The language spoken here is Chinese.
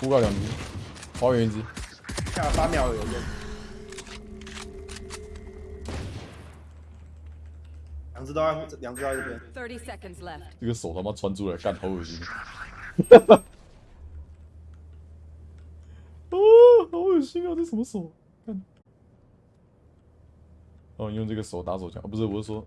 呼告两只，花远一只，下八秒有用。两只都在，两只都在这边。30 seconds left. 这个手他妈穿出来，干好恶心。哦，好恶心啊！这什么手？看。哦，用这个手打手枪，啊、不是，我是说